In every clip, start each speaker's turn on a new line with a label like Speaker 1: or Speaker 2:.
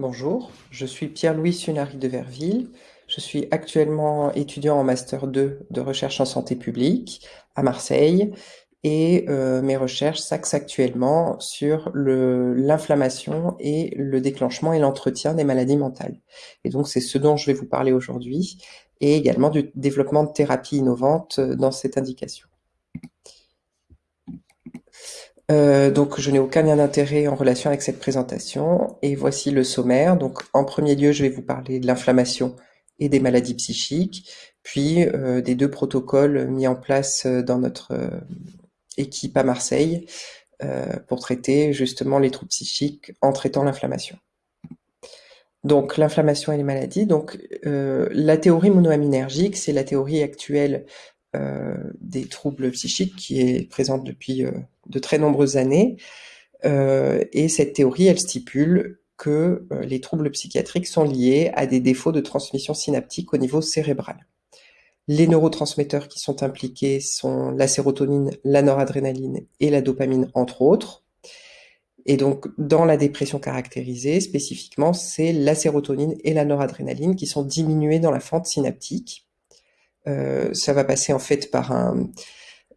Speaker 1: Bonjour, je suis Pierre-Louis Sunari de Verville. Je suis actuellement étudiant en Master 2 de recherche en santé publique à Marseille et euh, mes recherches s'axent actuellement sur l'inflammation et le déclenchement et l'entretien des maladies mentales. Et donc c'est ce dont je vais vous parler aujourd'hui et également du développement de thérapies innovantes dans cette indication. Euh, donc, je n'ai aucun lien d'intérêt en relation avec cette présentation. Et voici le sommaire. Donc, en premier lieu, je vais vous parler de l'inflammation et des maladies psychiques, puis euh, des deux protocoles mis en place euh, dans notre équipe à Marseille pour traiter justement les troubles psychiques en traitant l'inflammation. Donc, l'inflammation et les maladies. Donc, la théorie monoaminergique, c'est la théorie actuelle euh, des troubles psychiques qui est présente depuis euh, de très nombreuses années. Euh, et cette théorie, elle stipule que les troubles psychiatriques sont liés à des défauts de transmission synaptique au niveau cérébral. Les neurotransmetteurs qui sont impliqués sont la sérotonine, la noradrénaline et la dopamine, entre autres. Et donc, dans la dépression caractérisée, spécifiquement, c'est la sérotonine et la noradrénaline qui sont diminuées dans la fente synaptique. Euh, ça va passer en fait par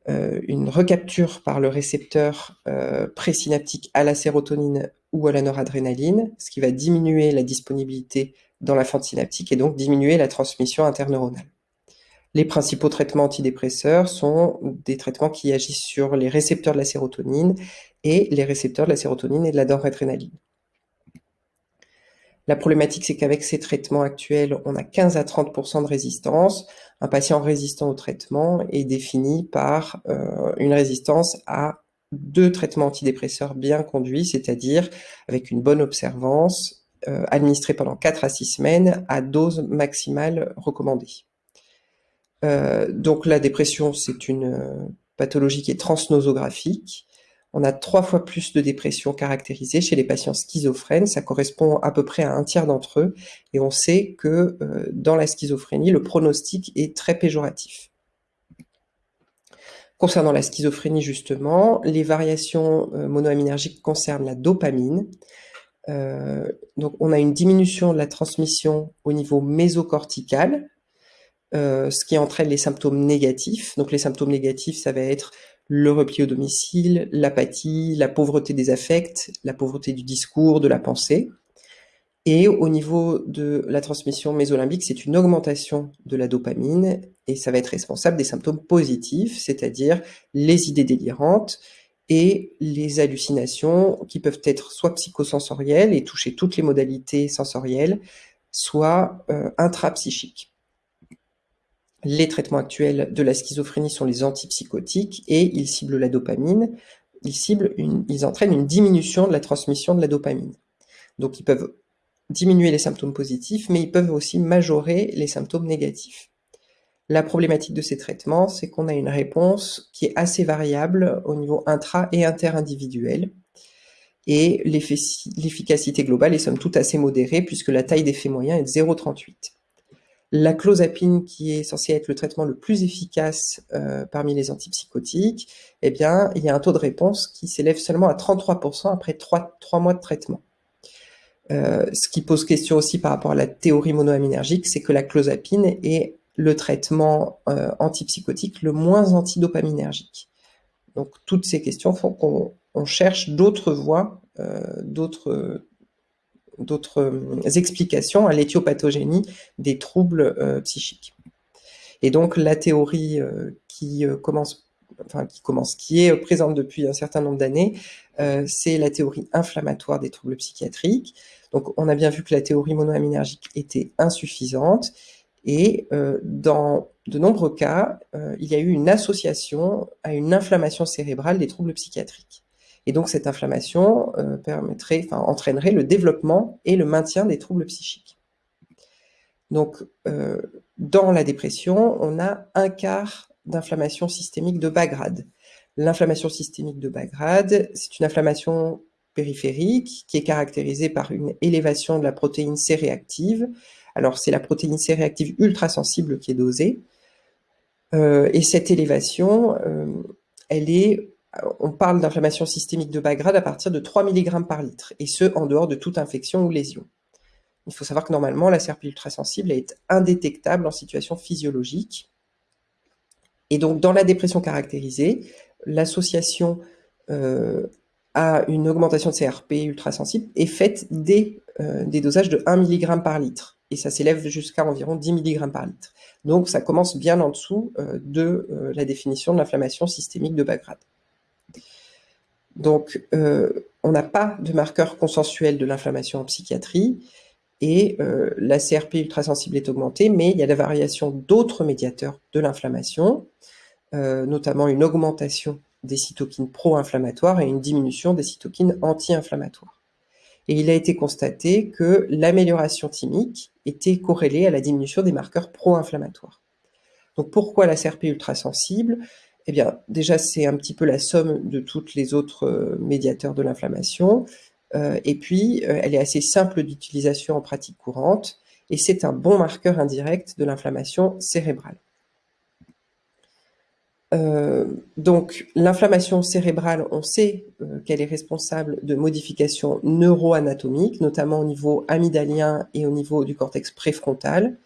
Speaker 1: euh, une recapture par le récepteur euh, présynaptique à la sérotonine ou à la noradrénaline, ce qui va diminuer la disponibilité dans la fente synaptique et donc diminuer la transmission interneuronale. Les principaux traitements antidépresseurs sont des traitements qui agissent sur les récepteurs de la sérotonine et les récepteurs de la sérotonine et de la noradrénaline. La problématique, c'est qu'avec ces traitements actuels, on a 15 à 30% de résistance. Un patient résistant au traitement est défini par euh, une résistance à deux traitements antidépresseurs bien conduits, c'est-à-dire avec une bonne observance, euh, administrée pendant 4 à 6 semaines à dose maximale recommandée. Euh, donc la dépression, c'est une pathologie qui est transnosographique. On a trois fois plus de dépression caractérisée chez les patients schizophrènes, ça correspond à peu près à un tiers d'entre eux, et on sait que euh, dans la schizophrénie, le pronostic est très péjoratif. Concernant la schizophrénie justement, les variations euh, monoaminergiques concernent la dopamine. Euh, donc on a une diminution de la transmission au niveau mésocortical, ce qui entraîne les symptômes négatifs. Donc les symptômes négatifs, ça va être le repli au domicile, l'apathie, la pauvreté des affects, la pauvreté du discours, de la pensée. Et au niveau de la transmission mésolimbique, c'est une augmentation de la dopamine et ça va être responsable des symptômes positifs, c'est-à-dire les idées délirantes et les hallucinations qui peuvent être soit psychosensorielles et toucher toutes les modalités sensorielles, soit euh, intrapsychiques. Les traitements actuels de la schizophrénie sont les antipsychotiques et ils ciblent la dopamine. Ils, ciblent ils entraînent une diminution de la transmission de la dopamine. Donc ils peuvent diminuer les symptômes positifs, mais ils peuvent aussi majorer les symptômes négatifs. La problématique de ces traitements, c'est qu'on a une réponse qui est assez variable au niveau intra- et interindividuel. Et l'efficacité globale est somme toute assez modérée puisque la taille d'effet moyen est de 0,38. La clozapine, qui est censée être le traitement le plus efficace euh, parmi les antipsychotiques, eh bien, il y a un taux de réponse qui s'élève seulement à 33% après 3, mois de traitement. Euh, ce qui pose question aussi par rapport à la théorie monoaminergique, c'est que la clozapine est le traitement euh, antipsychotique le moins antidopaminergique. Donc toutes ces questions font qu'on cherche d'autres voies, d'autres d'autres euh, explications à l'éthiopathogénie des troubles euh, psychiques. Et donc la théorie euh, qui commence qui commence, qui est présente depuis un certain nombre d'années, c'est la théorie inflammatoire des troubles psychiatriques. Donc on a bien vu que la théorie monoaminergique était insuffisante et dans de nombreux cas, il y a eu une association à une inflammation cérébrale des troubles psychiatriques. Et donc cette inflammation euh, entraînerait le développement et le maintien des troubles psychiques. Donc euh, dans la dépression, on a un quart d'inflammation systémique de bas grade. L'inflammation systémique de bas grade, c'est une inflammation périphérique qui est caractérisée par une élévation de la protéine C réactive. Alors c'est la protéine C réactive ultra sensible qui est dosée. Euh, et cette élévation, elle est on parle d'inflammation systémique de bas grade à partir de 3 mg par litre, et ce, en dehors de toute infection ou lésion. Il faut savoir que normalement, la CRP ultrasensible est indétectable en situation physiologique. Et donc, dans la dépression caractérisée, l'association euh, à une augmentation de CRP ultrasensible est faite dès euh, des dosages de 1 mg par litre. Et ça s'élève jusqu'à environ 10 mg par litre. Donc, ça commence bien en dessous euh, de la définition de l'inflammation systémique de bas grade. Donc, on n'a pas de marqueur consensuel de l'inflammation en psychiatrie, et euh, la CRP ultrasensible est augmentée, mais il y a la variation d'autres médiateurs de l'inflammation, euh, notamment une augmentation des cytokines pro-inflammatoires et une diminution des cytokines anti-inflammatoires. Et il a été constaté que l'amélioration thymique était corrélée à la diminution des marqueurs pro-inflammatoires. Donc pourquoi la CRP ultrasensible? Eh bien, déjà, c'est un petit peu la somme de tous les autres euh, médiateurs de l'inflammation. Euh, et puis, euh, elle est assez simple d'utilisation en pratique courante, et c'est un bon marqueur indirect de l'inflammation cérébrale. Donc, l'inflammation cérébrale, on sait qu'elle est responsable de modifications neuroanatomiques, notamment au niveau amygdalien et au niveau du cortex préfrontal.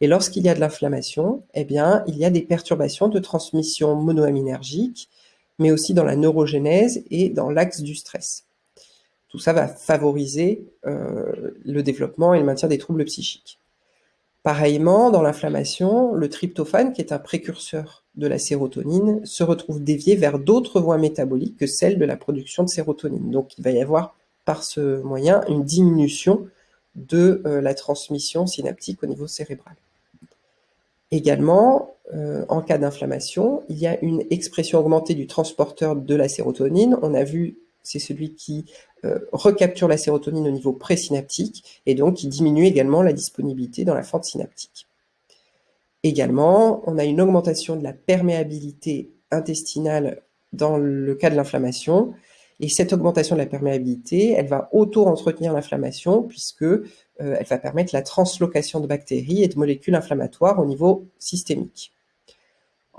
Speaker 1: Et lorsqu'il y a de l'inflammation, eh bien, il y a des perturbations de transmission monoaminergique, mais aussi dans la neurogénèse et dans l'axe du stress. Tout ça va favoriser euh, le développement et le maintien des troubles psychiques. Pareillement, dans l'inflammation, le tryptophane, qui est un précurseur de la sérotonine, se retrouve dévié vers d'autres voies métaboliques que celles de la production de sérotonine. Donc il va y avoir par ce moyen une diminution de euh, la transmission synaptique au niveau cérébral. Également, euh, en cas d'inflammation, il y a une expression augmentée du transporteur de la sérotonine. On a vu c'est celui qui euh, recapture la sérotonine au niveau présynaptique et donc qui diminue également la disponibilité dans la fente synaptique. Également, on a une augmentation de la perméabilité intestinale dans le cas de l'inflammation, et cette augmentation de la perméabilité, elle va auto-entretenir l'inflammation puisque elle va permettre la translocation de bactéries et de molécules inflammatoires au niveau systémique.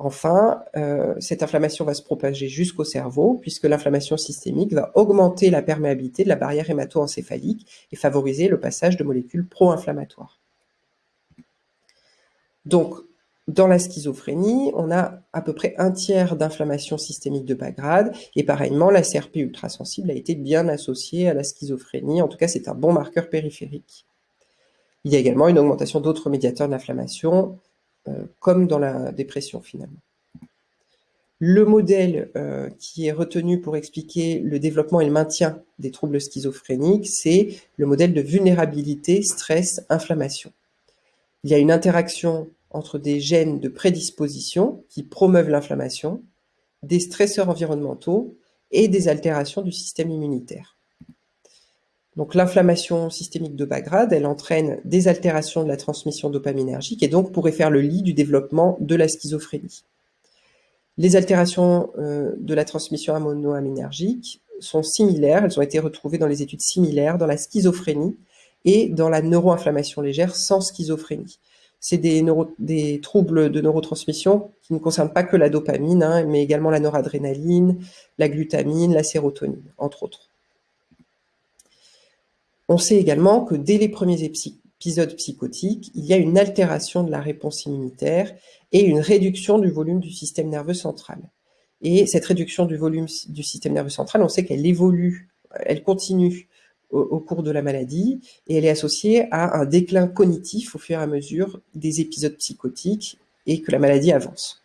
Speaker 1: Enfin, euh, cette inflammation va se propager jusqu'au cerveau, puisque l'inflammation systémique va augmenter la perméabilité de la barrière hémato-encéphalique et favoriser le passage de molécules pro-inflammatoires. Donc, dans la schizophrénie, on a à peu près un tiers d'inflammation systémique de bas grade, et pareillement, la CRP ultrasensible a été bien associée à la schizophrénie, en tout cas c'est un bon marqueur périphérique. Il y a également une augmentation d'autres médiateurs d'inflammation, euh, comme dans la dépression finalement. Le modèle euh, qui est retenu pour expliquer le développement et le maintien des troubles schizophréniques, c'est le modèle de vulnérabilité, stress, inflammation. Il y a une interaction entre des gènes de prédisposition qui promeuvent l'inflammation, des stresseurs environnementaux et des altérations du système immunitaire. Donc l'inflammation systémique de bas grade, elle entraîne des altérations de la transmission dopaminergique et donc pourrait faire le lit du développement de la schizophrénie. Les altérations euh, de la transmission monoaminergique sont similaires, elles ont été retrouvées dans les études similaires dans la schizophrénie et dans la neuroinflammation légère sans schizophrénie. C'est des, des, troubles de neurotransmission qui ne concernent pas que la dopamine, hein, mais également la noradrénaline, la glutamine, la sérotonine, entre autres. On sait également que dès les premiers épisodes psychotiques, il y a une altération de la réponse immunitaire et une réduction du volume du système nerveux central. Et cette réduction du volume du système nerveux central, on sait qu'elle évolue, elle continue au, cours de la maladie et elle est associée à un déclin cognitif au fur et à mesure des épisodes psychotiques et que la maladie avance.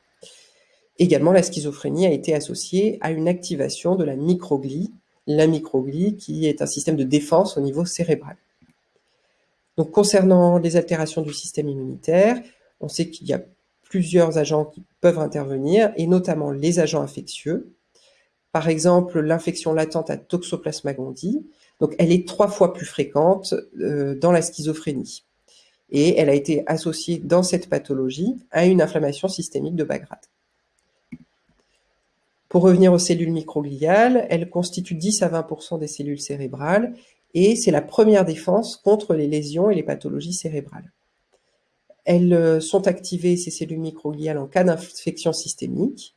Speaker 1: Également, la schizophrénie a été associée à une activation de la microglie, la microglie, qui est un système de défense au niveau cérébral. Donc, concernant les altérations du système immunitaire, on sait qu'il y a plusieurs agents qui peuvent intervenir, et notamment les agents infectieux. Par exemple, l'infection latente à Toxoplasma gondii, donc elle est trois fois plus fréquente euh, dans la schizophrénie. Et elle a été associée dans cette pathologie à une inflammation systémique de bas grade. Pour revenir aux cellules microgliales, elles constituent 10 à 20% des cellules cérébrales et c'est la première défense contre les lésions et les pathologies cérébrales. Elles euh, sont activées, ces cellules microgliales, en cas d'infection systémique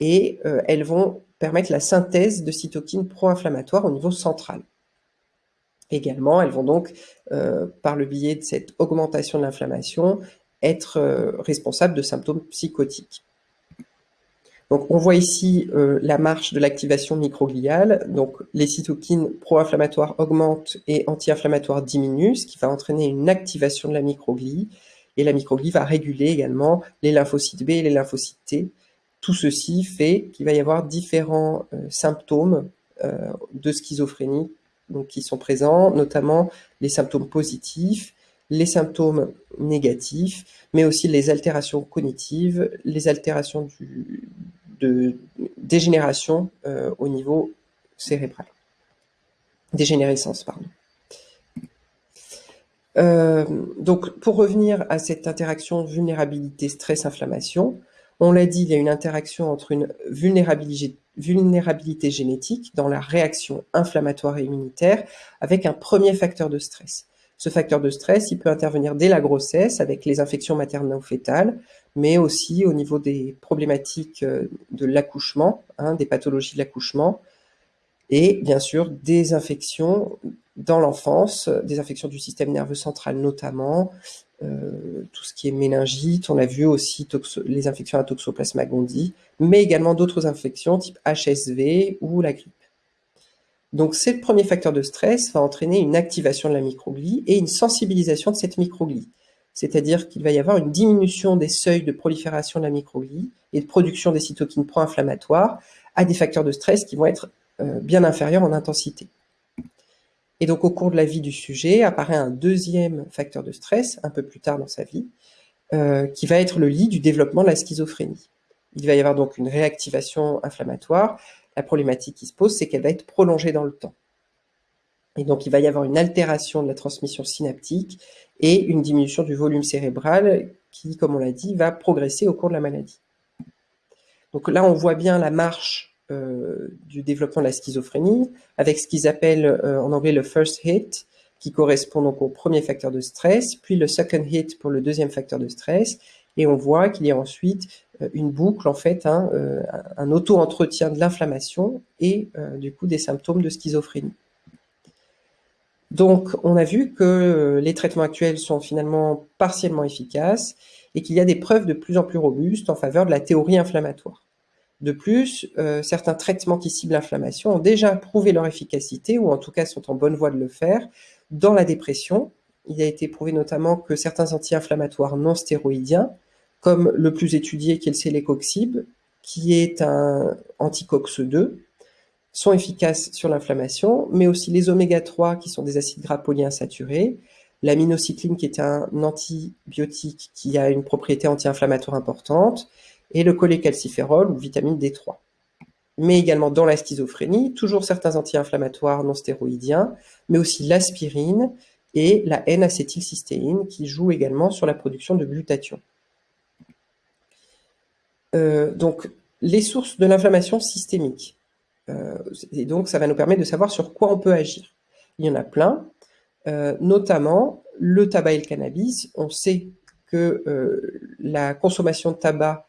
Speaker 1: et euh, elles vont permettre la synthèse de cytokines pro-inflammatoires au niveau central. Également, elles vont donc, euh, par le biais de cette augmentation de l'inflammation, être responsables de symptômes psychotiques. Donc, on voit ici euh, la marche de l'activation microgliale. Donc, les cytokines pro-inflammatoires augmentent et anti-inflammatoires diminuent, ce qui va entraîner une activation de la microglie. Et la microglie va réguler également les lymphocytes B et les lymphocytes T. Tout ceci fait qu'il va y avoir différents symptômes de schizophrénie qui sont présents, notamment les symptômes positifs, les symptômes négatifs, mais aussi les altérations cognitives, les altérations de dégénération euh, au niveau cérébral. Dégénérescence, pardon. Euh, donc, pour revenir à cette interaction vulnérabilité, stress, inflammation, on l'a dit, il y a une interaction entre une vulnérabilité génétique dans la réaction inflammatoire et immunitaire avec un premier facteur de stress. Ce facteur de stress, il peut intervenir dès la grossesse avec les infections maternelles-fétales, mais aussi au niveau des problématiques euh, de l'accouchement, hein, des pathologies de l'accouchement, et bien sûr des infections dans l'enfance, des infections du système nerveux central notamment, euh, tout ce qui est méningite, on a vu aussi les infections à Toxoplasma gondii, mais également d'autres infections type HSV ou la grippe. Donc, ce premier facteur de stress va entraîner une activation de la microglie et une sensibilisation de cette microglie. C'est-à-dire qu'il va y avoir une diminution des seuils de prolifération de la microglie et de production des cytokines pro-inflammatoires à des facteurs de stress qui vont être euh, bien inférieurs en intensité. Et donc, au cours de la vie du sujet, apparaît un deuxième facteur de stress, un peu plus tard dans sa vie, euh, qui va être le lit du développement de la schizophrénie. Il va y avoir donc une réactivation inflammatoire. La problématique qui se pose, c'est qu'elle va être prolongée dans le temps. Et donc, il va y avoir une altération de la transmission synaptique et une diminution du volume cérébral qui, comme on l'a dit, va progresser au cours de la maladie. Donc là, on voit bien la marche euh, du développement de la schizophrénie, avec ce qu'ils appellent euh, en anglais le first hit, qui correspond donc au premier facteur de stress, puis le second hit pour le deuxième facteur de stress, et on voit qu'il y a ensuite euh, une boucle, en fait, hein, un auto-entretien de l'inflammation et du coup des symptômes de schizophrénie. Donc, on a vu que les traitements actuels sont finalement partiellement efficaces et qu'il y a des preuves de plus en plus robustes en faveur de la théorie inflammatoire. De plus, euh, certains traitements qui ciblent l'inflammation ont déjà prouvé leur efficacité, ou en tout cas sont en bonne voie de le faire, dans la dépression. Il a été prouvé notamment que certains anti-inflammatoires non stéroïdiens, comme le plus étudié qui est le célécoxib, qui est un anticox-2, sont efficaces sur l'inflammation, mais aussi les oméga-3 qui sont des acides gras polyinsaturés, l'aminocycline qui est un antibiotique qui a une propriété anti-inflammatoire importante, et le cholécalciférol ou vitamine D3. Mais également dans la schizophrénie, toujours certains anti-inflammatoires non stéroïdiens, mais aussi l'aspirine et la N-acétylcystéine qui jouent également sur la production de glutathion. Euh, donc, les sources de l'inflammation systémique. Euh, et donc, ça va nous permettre de savoir sur quoi on peut agir. Il y en a plein, euh, notamment le tabac et le cannabis. On sait que la consommation de tabac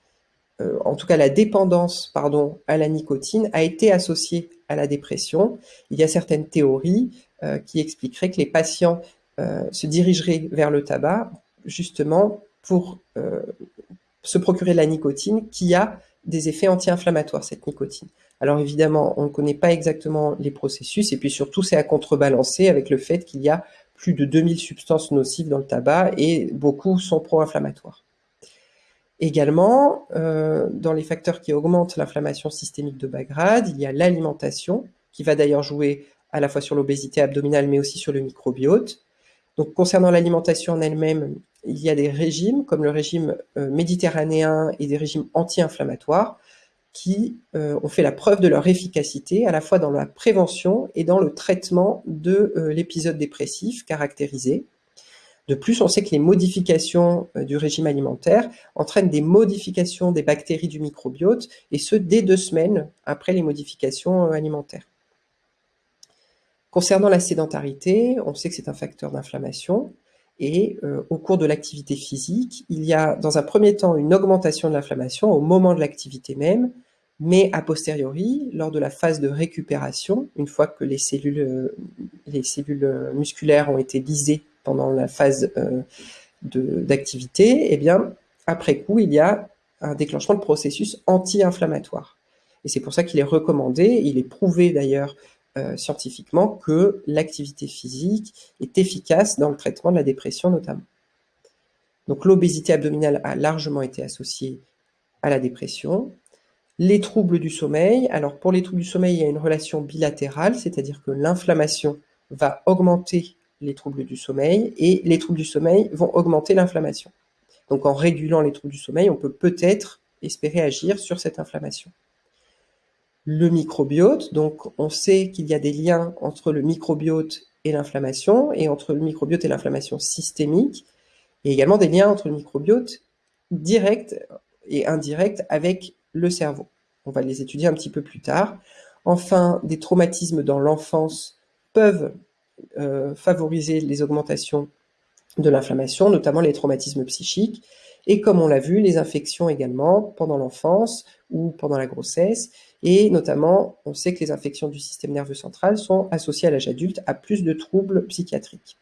Speaker 1: en tout cas la dépendance pardon, à la nicotine a été associée à la dépression. Il y a certaines théories qui expliqueraient que les patients se dirigeraient vers le tabac justement pour se procurer la nicotine qui a des effets anti-inflammatoires, cette nicotine. Alors évidemment, on ne connaît pas exactement les processus, et puis surtout, c'est à contrebalancer avec le fait qu'il y a plus de 2000 substances nocives dans le tabac, et beaucoup sont pro-inflammatoires. Également, euh, dans les facteurs qui augmentent l'inflammation systémique de bas grade, il y a l'alimentation, qui va d'ailleurs jouer à la fois sur l'obésité abdominale, mais aussi sur le microbiote. Concernant l'alimentation en elle-même, il y a des régimes, comme le régime euh, méditerranéen et des régimes anti-inflammatoires, qui euh, ont fait la preuve de leur efficacité à la fois dans la prévention et dans le traitement de l'épisode dépressif caractérisé. De plus, on sait que les modifications euh, du régime alimentaire entraînent des modifications des bactéries du microbiote, et ce, dès deux semaines après les modifications euh, alimentaires. Concernant la sédentarité, on sait que c'est un facteur d'inflammation, et euh, au cours de l'activité physique, il y a dans un premier temps une augmentation de l'inflammation au moment de l'activité même, Mais a posteriori, lors de la phase de récupération, une fois que les cellules, euh, musculaires ont été lisées pendant la phase euh, d'activité, eh bien, après coup, il y a un déclenchement de processus anti-inflammatoire. Et c'est pour ça qu'il est recommandé, il est prouvé d'ailleurs scientifiquement, que l'activité physique est efficace dans le traitement de la dépression notamment. Donc l'obésité abdominale a largement été associée à la dépression. Les troubles du sommeil, alors pour les troubles du sommeil, il y a une relation bilatérale, c'est-à-dire que l'inflammation va augmenter les troubles du sommeil et les troubles du sommeil vont augmenter l'inflammation. Donc en régulant les troubles du sommeil, on peut peut-être espérer agir sur cette inflammation. Le microbiote, donc on sait qu'il y a des liens entre le microbiote et l'inflammation, et entre le microbiote et l'inflammation systémique, et également des liens entre le microbiote direct et indirect avec le cerveau. On va les étudier un petit peu plus tard. Enfin, des traumatismes dans l'enfance peuvent euh, favoriser les augmentations de l'inflammation, notamment les traumatismes psychiques. Et comme on l'a vu, les infections également pendant l'enfance ou pendant la grossesse. Et notamment, on sait que les infections du système nerveux central sont associées à l'âge adulte à plus de troubles psychiatriques.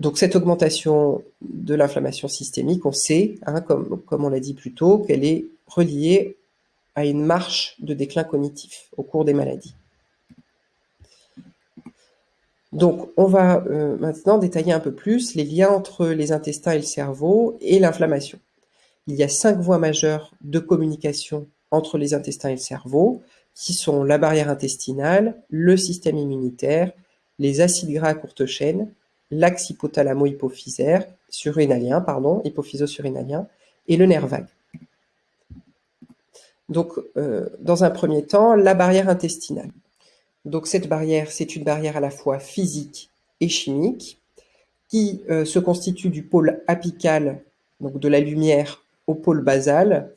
Speaker 1: Donc cette augmentation de l'inflammation systémique, on sait, hein, comme, comme on l'a dit plus tôt, qu'elle est reliée à une marche de déclin cognitif au cours des maladies. Donc on va euh, maintenant détailler un peu plus les liens entre les intestins et le cerveau et l'inflammation. Il y a cinq voies majeures de communication entre les intestins et le cerveau, qui sont la barrière intestinale, le système immunitaire, les acides gras à courte chaîne, l'axe hypothalamo-hypophysaire, surinalien, pardon, hypophyso-surinalien, et le nerf vague. Donc, euh, dans un premier temps, la barrière intestinale. Donc, cette barrière, c'est une barrière à la fois physique et chimique, qui euh, se constitue du pôle apical, donc de la lumière, au pôle basal,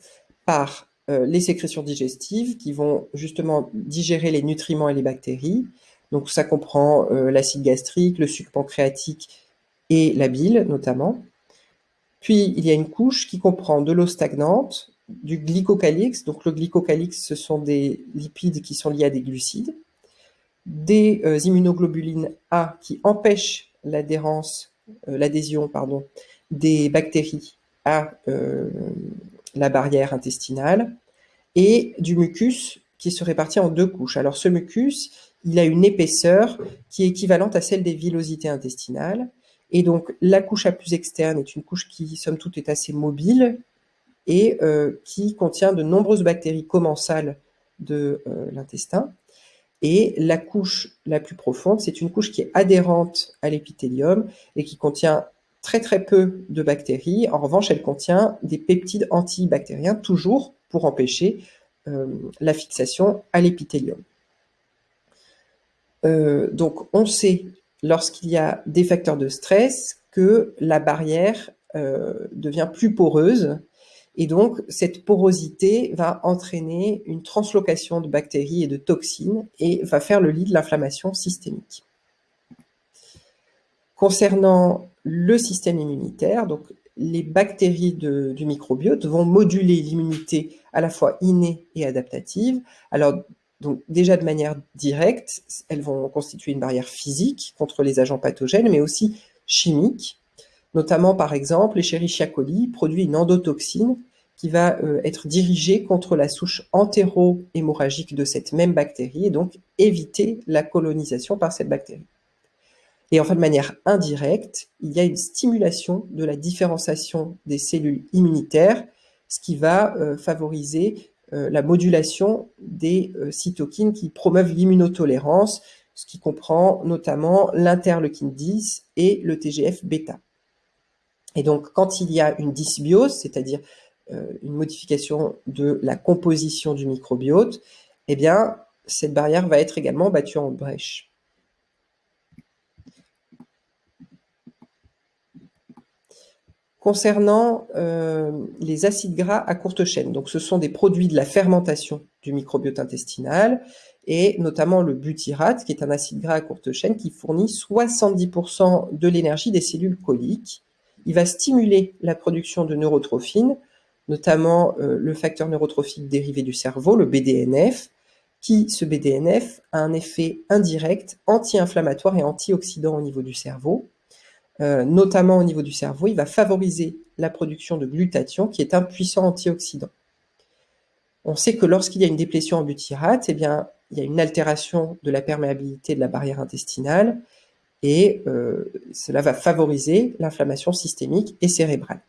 Speaker 1: par euh, les sécrétions digestives qui vont justement digérer les nutriments et les bactéries, donc ça comprend euh, l'acide gastrique, le sucre pancréatique et la bile notamment. Puis il y a une couche qui comprend de l'eau stagnante, du glycocalix, donc le glycocalix ce sont des lipides qui sont liés à des glucides, des euh, immunoglobulines A qui empêchent l'adhérence, euh, l'adhésion pardon, des bactéries à la barrière intestinale, et du mucus qui se répartit en deux couches. Alors ce mucus, il a une épaisseur qui est équivalente à celle des villosités intestinales. Et donc, la couche la plus externe est une couche qui, somme toute, est assez mobile et euh, qui contient de nombreuses bactéries commensales de euh, l'intestin. Et la couche la plus profonde, c'est une couche qui est adhérente à l'épithélium et qui contient très très peu de bactéries. En revanche, elle contient des peptides antibactériens, toujours pour empêcher euh, la fixation à l'épithélium. Euh, donc, on sait, lorsqu'il y a des facteurs de stress, que la barrière euh, devient plus poreuse. Et donc, cette porosité va entraîner une translocation de bactéries et de toxines et va faire le lit de l'inflammation systémique. Concernant le système immunitaire, donc les bactéries du microbiote vont moduler l'immunité à la fois innée et adaptative. Alors, donc déjà de manière directe, elles vont constituer une barrière physique contre les agents pathogènes, mais aussi chimique. Notamment, par exemple, l'Escherichia coli produit une endotoxine qui va euh, être dirigée contre la souche entéro-hémorragique de cette même bactérie et donc éviter la colonisation par cette bactérie. Et enfin, de manière indirecte, il y a une stimulation de la différenciation des cellules immunitaires, ce qui va euh, favoriser euh, la modulation des cytokines qui promeuvent l'immunotolérance, ce qui comprend notamment l'interleukine 10 et le TGF-bêta. Et donc, quand il y a une dysbiose, c'est-à-dire euh, une modification de la composition du microbiote, eh bien, cette barrière va être également battue en brèche. Concernant euh, les acides gras à courte chaîne, donc ce sont des produits de la fermentation du microbiote intestinal, et notamment le butyrate, qui est un acide gras à courte chaîne qui fournit 70% de l'énergie des cellules coliques. Il va stimuler la production de neurotrophines, notamment le facteur neurotrophique dérivé du cerveau, le BDNF, qui, ce BDNF, a un effet indirect anti-inflammatoire et antioxydant au niveau du cerveau. notamment au niveau du cerveau, il va favoriser la production de glutathion, qui est un puissant antioxydant. On sait que lorsqu'il y a une déplétion en butyrate, eh il y a une altération de la perméabilité de la barrière intestinale et euh, cela va favoriser l'inflammation systémique et cérébrale.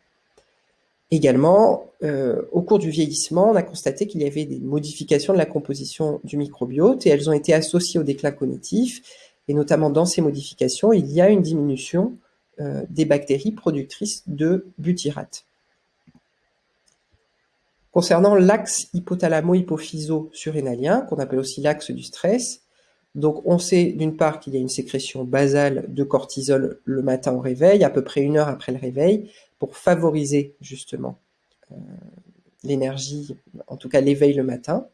Speaker 1: Également, euh, au cours du vieillissement, on a constaté qu'il y avait des modifications de la composition du microbiote et elles ont été associées au déclin cognitif. Et notamment dans ces modifications, il y a une diminution euh, des bactéries productrices de butyrate. Concernant l'axe hypothalamo-hypophyso-surrénalien, qu'on appelle aussi l'axe du stress, donc on sait d'une part qu'il y a une sécrétion basale de cortisol le matin au réveil, à peu près une heure après le réveil, pour favoriser justement euh, l'énergie, en tout cas l'éveil le matin.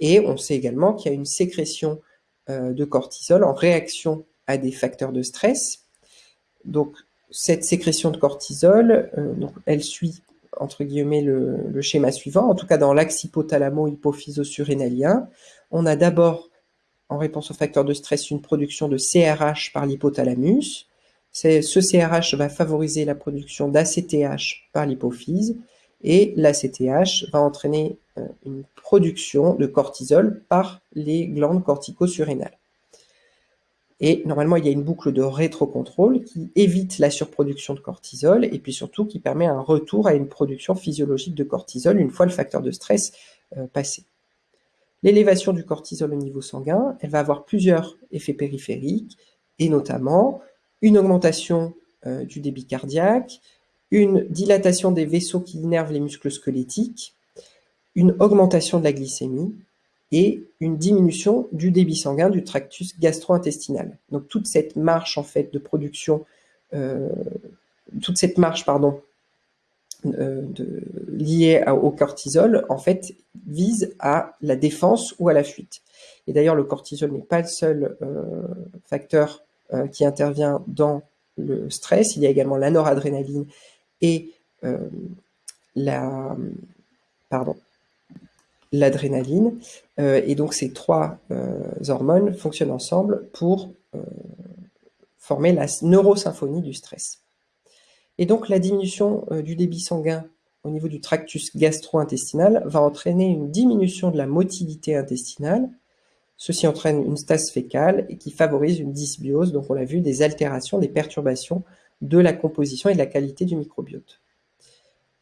Speaker 1: Et on sait également qu'il y a une sécrétion euh, de cortisol en réaction à des facteurs de stress. Donc cette sécrétion de cortisol, euh, elle suit entre guillemets le, schéma suivant, en tout cas dans l'axe hypothalamo-hypophyso-surrénalien, on a d'abord, en réponse au facteur de stress, une production de CRH par l'hypothalamus. Ce CRH va favoriser la production d'ACTH par l'hypophyse, et l'ACTH va entraîner euh, une production de cortisol par les glandes cortico-surrénales. Et normalement, il y a une boucle de rétrocontrôle qui évite la surproduction de cortisol et puis surtout qui permet un retour à une production physiologique de cortisol une fois le facteur de stress euh, passé. L'élévation du cortisol au niveau sanguin, elle va avoir plusieurs effets périphériques et notamment une augmentation euh, du débit cardiaque, une dilatation des vaisseaux qui innervent les muscles squelettiques, une augmentation de la glycémie, et une diminution du débit sanguin du tractus gastro-intestinal. Donc toute cette marche en fait de production, euh, toute cette marche pardon, euh, liée au cortisol en fait vise à la défense ou à la fuite. Et d'ailleurs le cortisol n'est pas le seul euh, facteur qui intervient dans le stress. Il y a également la noradrénaline et la pardon l'adrénaline. Euh, et donc ces trois euh, hormones fonctionnent ensemble pour euh, former la neurosymphonie du stress. Et donc la diminution du débit sanguin au niveau du tractus gastro-intestinal va entraîner une diminution de la motilité intestinale. Ceci entraîne une stase fécale et qui favorise une dysbiose, donc on l'a vu, des altérations, des perturbations de la composition et de la qualité du microbiote.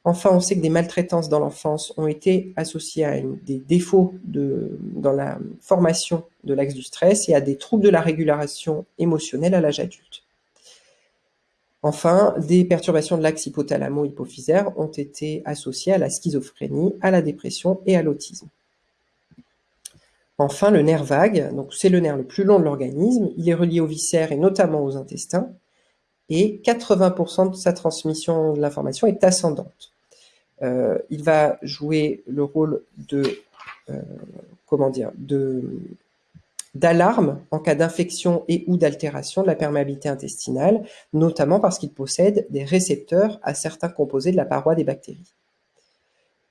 Speaker 1: Enfin, on sait que des maltraitances dans l'enfance ont été associées à des défauts dans la formation de l'axe du stress et à des troubles de la régulation émotionnelle à l'âge adulte. Enfin, des perturbations de l'axe hypothalamo-hypophysaire ont été associées à la schizophrénie, à la dépression et à l'autisme. Enfin, le nerf vague, donc c'est le nerf le plus long de l'organisme, il est relié aux viscères et notamment aux intestins, et 80% de sa transmission de l'information est ascendante. Euh, il va jouer le rôle de, euh, comment dire, de d'alarme en cas d'infection et ou d'altération de la perméabilité intestinale, notamment parce qu'il possède des récepteurs à certains composés de la paroi des bactéries.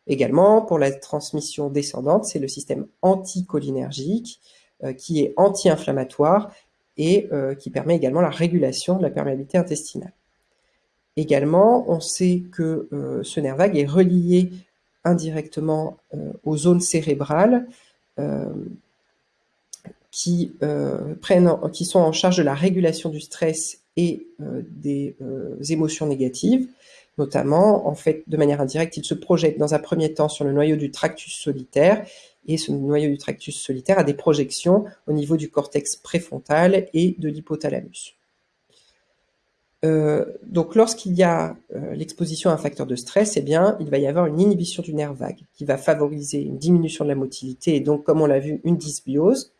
Speaker 1: Également, pour la transmission descendante, c'est le système anticholinergique euh, qui est anti-inflammatoire et euh, qui permet également la régulation de la perméabilité intestinale. Également, on sait que euh, ce nerf vague est relié indirectement aux zones cérébrales qui, prennent, qui sont en charge de la régulation du stress et des émotions négatives. Notamment, en fait, de manière indirecte, il se projette dans un premier temps sur le noyau du tractus solitaire et ce noyau du tractus solitaire a des projections au niveau du cortex préfrontal et de l'hypothalamus. Euh, donc lorsqu'il y a euh, l'exposition à un facteur de stress, eh bien, il va y avoir une inhibition du nerf vague qui va favoriser une diminution de la motilité et donc, comme on l'a vu, une dysbiose.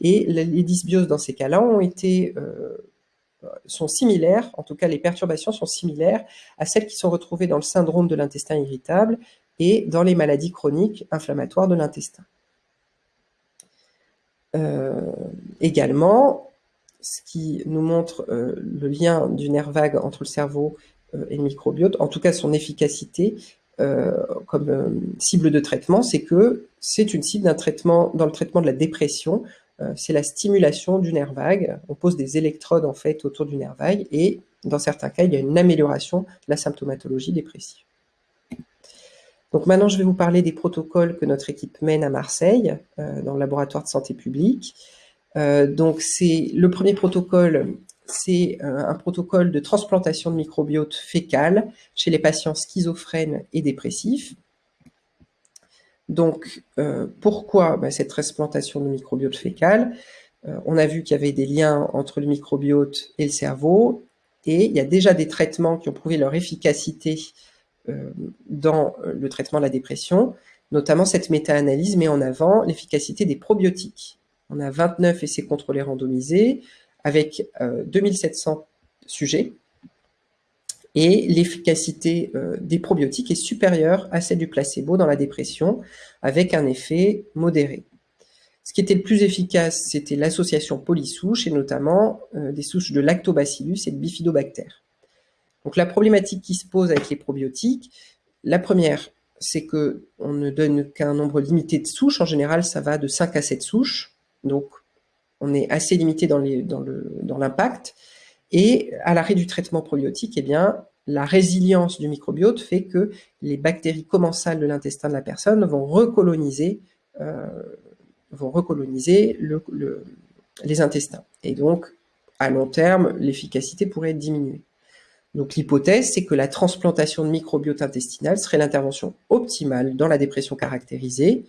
Speaker 1: Et les dysbioses dans ces cas-là ont été euh, sont similaires, en tout cas les perturbations sont similaires à celles qui sont retrouvées dans le syndrome de l'intestin irritable et dans les maladies chroniques inflammatoires de l'intestin. Euh, également, ce qui nous montre euh, le lien du nerf vague entre le cerveau euh, et le microbiote, en tout cas son efficacité, comme cible de traitement, c'est que c'est une cible d'un traitement dans le traitement de la dépression. C'est la stimulation du nerf vague. On pose des électrodes en fait autour du nerf vague et dans certains cas, il y a une amélioration de la symptomatologie dépressive. Donc maintenant, je vais vous parler des protocoles que notre équipe mène à Marseille, euh, dans le laboratoire de santé publique. Euh, donc c'est le premier protocole, c'est euh, un protocole de transplantation de microbiote fécal chez les patients schizophrènes et dépressifs. Donc pourquoi bah, cette transplantation de microbiote fécal? On a vu qu'il y avait des liens entre le microbiote et le cerveau, et il y a déjà des traitements qui ont prouvé leur efficacité euh, dans euh, le traitement de la dépression. Notamment, cette méta-analyse met en avant l'efficacité des probiotiques. On a 29 essais contrôlés randomisés avec 2700 euh, sujets et l'efficacité des probiotiques est supérieure à celle du placebo dans la dépression, avec un effet modéré. Ce qui était le plus efficace, c'était l'association polysouche, et notamment des souches de lactobacillus et de bifidobactères. Donc la problématique qui se pose avec les probiotiques, la première, c'est que on ne donne qu'un nombre limité de souches. En général, ça va de 5 à 7 souches. Donc, on est assez limité dans l'impact. Et à l'arrêt du traitement probiotique, eh bien, la résilience du microbiote fait que les bactéries commensales de l'intestin de la personne vont recoloniser, euh, vont recoloniser les intestins. Et donc, à long terme, l'efficacité pourrait être diminuée. Donc l'hypothèse, c'est que la transplantation de microbiote intestinal serait l'intervention optimale dans la dépression caractérisée,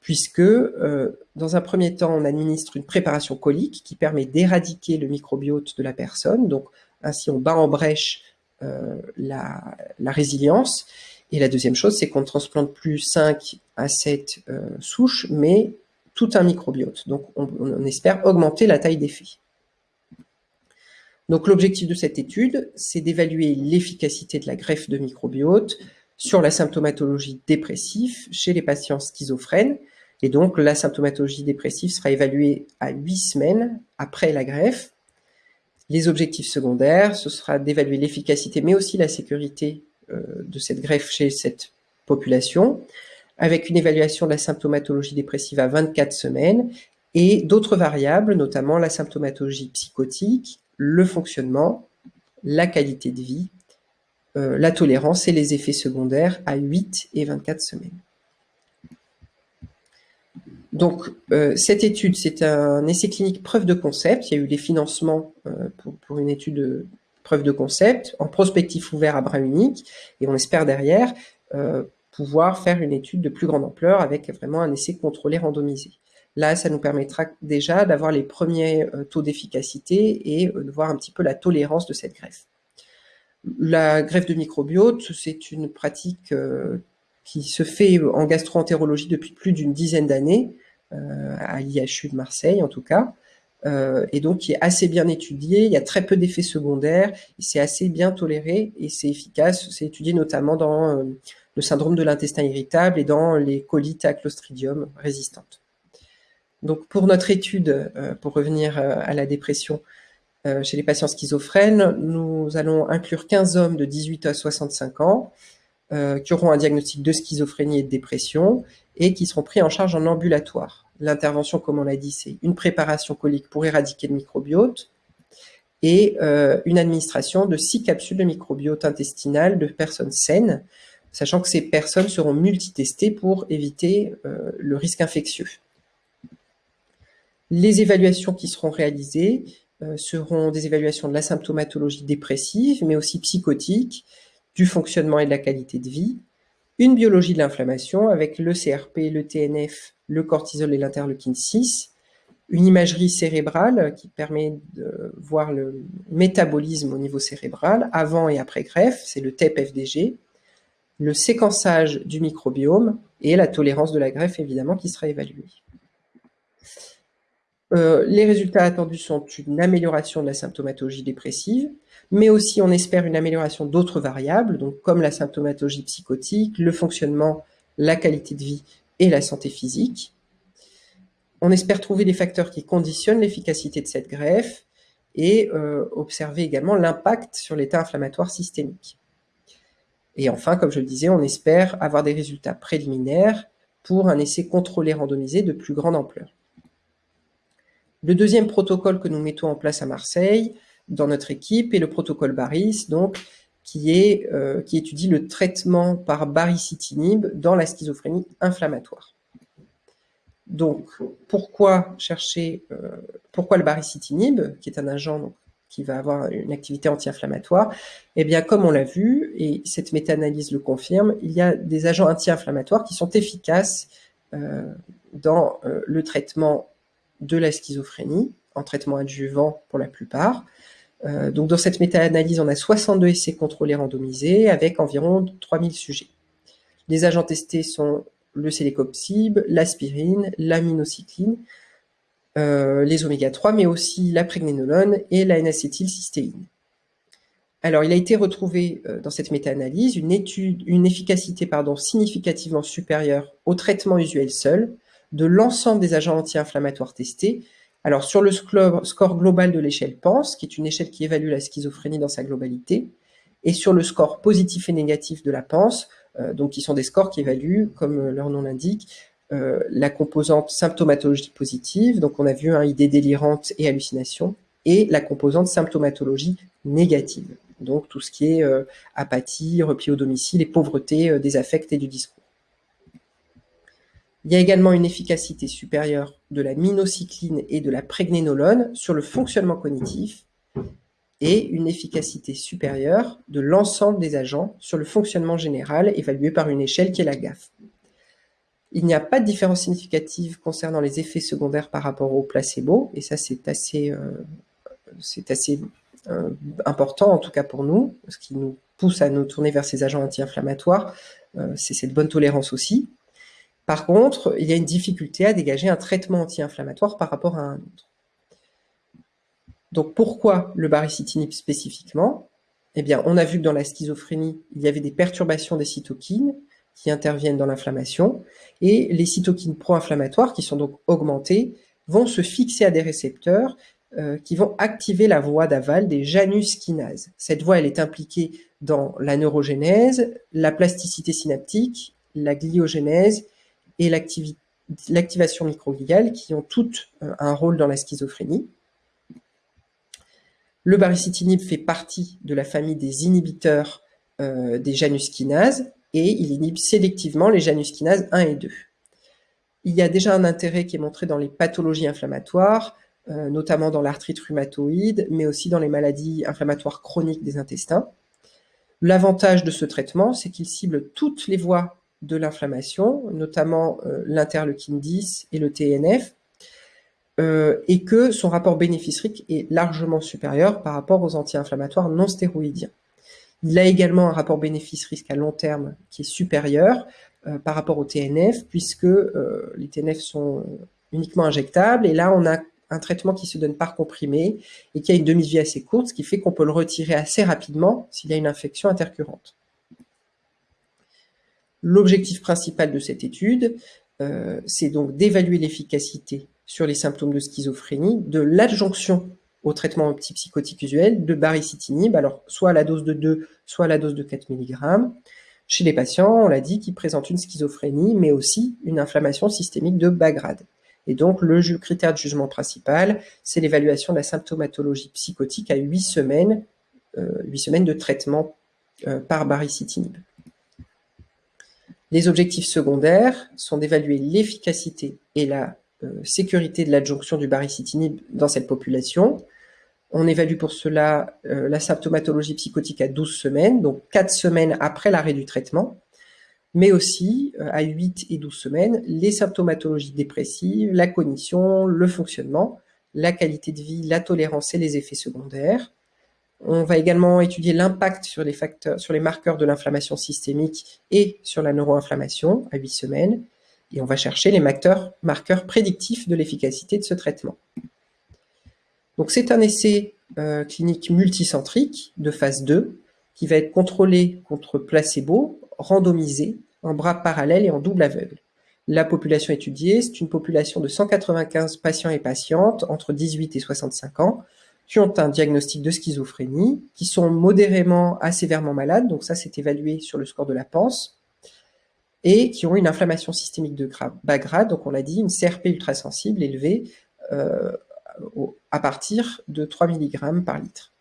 Speaker 1: puisque euh, dans un premier temps, on administre une préparation colique qui permet d'éradiquer le microbiote de la personne, donc ainsi on bat en brèche euh, la, résilience. Et la deuxième chose, c'est qu'on ne transplante plus 5 à 7 euh, souches, mais tout un microbiote. Donc on, espère augmenter la taille des faits. Donc l'objectif de cette étude, c'est d'évaluer l'efficacité de la greffe de microbiote sur la symptomatologie dépressive chez les patients schizophrènes. Et donc la symptomatologie dépressive sera évaluée à 8 semaines après la greffe. Les objectifs secondaires, ce sera d'évaluer l'efficacité mais aussi la sécurité euh, de cette greffe chez cette population, avec une évaluation de la symptomatologie dépressive à 24 semaines et d'autres variables, notamment la symptomatologie psychotique, le fonctionnement, la qualité de vie, euh, la tolérance et les effets secondaires à 8 et 24 semaines. Donc, euh, cette étude, c'est un essai clinique preuve de concept. Il y a eu des financements euh, pour, une étude de preuve de concept en prospectif ouvert à bras unique. Et on espère derrière pouvoir faire une étude de plus grande ampleur avec vraiment un essai contrôlé randomisé. Là, ça nous permettra déjà d'avoir les premiers euh, taux d'efficacité et euh, de voir un petit peu la tolérance de cette greffe. La greffe de microbiote, c'est une pratique euh, qui se fait en gastroentérologie depuis plus d'une dizaine d'années, à l'IHU de Marseille en tout cas, et donc qui est assez bien étudié, il y a très peu d'effets secondaires, c'est assez bien toléré et c'est efficace, c'est étudié notamment dans le syndrome de l'intestin irritable et dans les colites à Clostridium résistantes. Donc pour notre étude, euh, pour revenir euh, à la dépression euh, chez les patients schizophrènes, nous allons inclure 15 hommes de 18 à 65 ans qui auront un diagnostic de schizophrénie et de dépression et qui seront pris en charge en ambulatoire. L'intervention, comme on l'a dit, c'est une préparation colique pour éradiquer le microbiote et une administration de six capsules de microbiote intestinal de personnes saines, sachant que ces personnes seront multitestées pour éviter le risque infectieux. Les évaluations qui seront réalisées euh, seront des évaluations de la symptomatologie dépressive, mais aussi psychotique, du fonctionnement et de la qualité de vie, une biologie de l'inflammation avec le CRP, le TNF, le cortisol et l'interleukine 6, une imagerie cérébrale qui permet de voir le métabolisme au niveau cérébral avant et après greffe, c'est le TEP-FDG, le séquençage du microbiome et la tolérance de la greffe évidemment qui sera évaluée. Euh, les résultats attendus sont une amélioration de la symptomatologie dépressive, mais aussi on espère une amélioration d'autres variables, donc comme la symptomatologie psychotique, le fonctionnement, la qualité de vie et la santé physique. On espère trouver les facteurs qui conditionnent l'efficacité de cette greffe et euh, observer également l'impact sur l'état inflammatoire systémique. Et enfin, comme je le disais, on espère avoir des résultats préliminaires pour un essai contrôlé randomisé de plus grande ampleur. Le deuxième protocole que nous mettons en place à Marseille, dans notre équipe, est le protocole BARIS, donc, qui, est, euh, qui étudie le traitement par baricitinib dans la schizophrénie inflammatoire. Donc, pourquoi chercher, euh, pourquoi le baricitinib, qui est un agent qui va avoir une activité anti-inflammatoire? Eh bien, comme on l'a vu, et cette méta-analyse le confirme, il y a des agents anti-inflammatoires qui sont efficaces euh, dans le traitement de la schizophrénie, en traitement adjuvant pour la plupart. Euh, donc dans cette méta-analyse, on a 62 essais contrôlés randomisés avec environ 3000 sujets. Les agents testés sont le sélécopsib, l'aspirine, l'aminocycline, euh, les oméga-3, mais aussi la prégnénolone et la N-acétylcystéine. Alors, il a été retrouvé euh, dans cette méta-analyse une, une efficacité pardon, significativement supérieure au traitement usuel seul, de l'ensemble des agents anti-inflammatoires testés. Alors, sur le score global de l'échelle PANS, qui est une échelle qui évalue la schizophrénie dans sa globalité, et sur le score positif et négatif de la PANS, euh, donc qui sont des scores qui évaluent, comme euh, leur nom l'indique, euh, la composante symptomatologie positive, donc on a vu un idée délirante et hallucination, et la composante symptomatologie négative, donc tout ce qui est apathie, repli au domicile et pauvreté des affects et du discours. Il y a également une efficacité supérieure de la minocycline et de la prégnénolone sur le fonctionnement cognitif et une efficacité supérieure de l'ensemble des agents sur le fonctionnement général évalué par une échelle qui est la GAF. Il n'y a pas de différence significative concernant les effets secondaires par rapport au placebo, et ça c'est assez, euh, euh, important en tout cas pour nous, ce qui nous pousse à nous tourner vers ces agents anti-inflammatoires, euh, c'est cette bonne tolérance aussi. Par contre, il y a une difficulté à dégager un traitement anti-inflammatoire par rapport à un autre. Donc pourquoi le baricitinib spécifiquement? Eh bien, on a vu que dans la schizophrénie, il y avait des perturbations des cytokines qui interviennent dans l'inflammation, et les cytokines pro-inflammatoires, qui sont donc augmentées, vont se fixer à des récepteurs euh, qui vont activer la voie d'aval des janus kinases. Cette voie, elle est impliquée dans la neurogénèse, la plasticité synaptique, la gliogénèse et l'activation microgliale qui ont toutes euh, un rôle dans la schizophrénie. Le baricitinib fait partie de la famille des inhibiteurs euh, des janus kinases et il inhibe sélectivement les janus kinases 1 et 2. Il y a déjà un intérêt qui est montré dans les pathologies inflammatoires, euh, notamment dans l'arthrite rhumatoïde, mais aussi dans les maladies inflammatoires chroniques des intestins. L'avantage de ce traitement, c'est qu'il cible toutes les voies de l'inflammation, notamment euh, l'interleukine 10 et le TNF, euh, et que son rapport bénéfice-risque est largement supérieur par rapport aux anti-inflammatoires non stéroïdiens. Il a également un rapport bénéfice-risque à long terme qui est supérieur euh, par rapport au TNF, puisque les TNF sont uniquement injectables, et là on a un traitement qui se donne par comprimé et qui a une demi-vie assez courte, ce qui fait qu'on peut le retirer assez rapidement s'il y a une infection intercurrente. L'objectif principal de cette étude, euh, c'est donc d'évaluer l'efficacité sur les symptômes de schizophrénie de l'adjonction au traitement antipsychotique usuel de baricitinib, alors soit à la dose de 2, soit à la dose de 4 mg, chez les patients, on l'a dit, qui présentent une schizophrénie, mais aussi une inflammation systémique de bas grade. Et donc, le critère de jugement principal, c'est l'évaluation de la symptomatologie psychotique à 8 semaines, euh, 8 semaines de traitement euh, par baricitinib. Les objectifs secondaires sont d'évaluer l'efficacité et la euh, sécurité de l'adjonction du baricitinib dans cette population. On évalue pour cela euh, la symptomatologie psychotique à 12 semaines, donc 4 semaines après l'arrêt du traitement, mais aussi euh, à 8 et 12 semaines, les symptomatologies dépressives, la cognition, le fonctionnement, la qualité de vie, la tolérance et les effets secondaires. On va également étudier l'impact sur les facteurs, sur les marqueurs de l'inflammation systémique et sur la neuroinflammation à 8 semaines. Et on va chercher les marqueurs, prédictifs de l'efficacité de ce traitement. Donc c'est un essai euh, clinique multicentrique de phase 2 qui va être contrôlé contre placebo, randomisé, en bras parallèles et en double aveugle. La population étudiée, c'est une population de 195 patients et patientes entre 18 et 65 ans, qui ont un diagnostic de schizophrénie, qui sont modérément à sévèrement malades, donc ça c'est évalué sur le score de la PANSE, et qui ont une inflammation systémique de bas grade, donc on l'a dit, une CRP ultrasensible élevée euh, à partir de 3 mg par litre.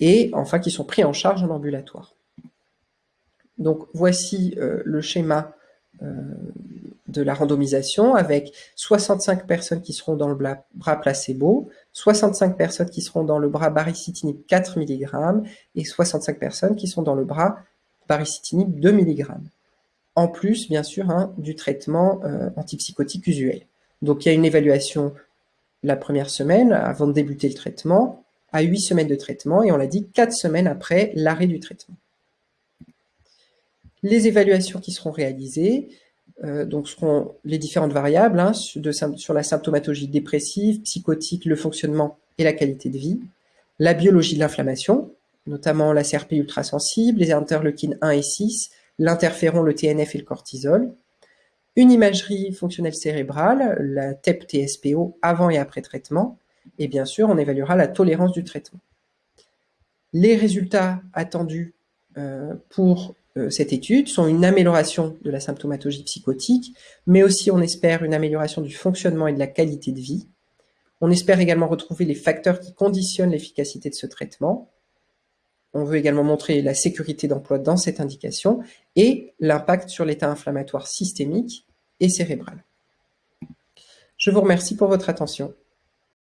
Speaker 1: Et enfin qui sont pris en charge en ambulatoire. Donc voici euh, le schéma euh, de la randomisation avec 65 personnes qui seront dans le bras placebo, 65 personnes qui seront dans le bras baricitinib 4 mg et 65 personnes qui sont dans le bras baricitinib 2 mg. En plus, bien sûr, hein, du traitement euh, antipsychotique usuel. Donc il y a une évaluation la première semaine avant de débuter le traitement, à 8 semaines de traitement, et on l'a dit 4 semaines après l'arrêt du traitement. Les évaluations qui seront réalisées, euh, donc seront les différentes variables hein, sur la symptomatologie dépressive, psychotique, le fonctionnement et la qualité de vie, la biologie de l'inflammation, notamment la CRP ultrasensible, les interleukines 1 et 6, l'interféron, le TNF et le cortisol, une imagerie fonctionnelle cérébrale, la TEP-TSPO avant et après traitement, et bien sûr, on évaluera la tolérance du traitement. Les résultats attendus euh, pour cette étude sont une amélioration de la symptomatologie psychotique, mais aussi on espère une amélioration du fonctionnement et de la qualité de vie. On espère également retrouver les facteurs qui conditionnent l'efficacité de ce traitement. On veut également montrer la sécurité d'emploi dans cette indication et l'impact sur l'état inflammatoire systémique et cérébral. Je vous remercie pour votre attention.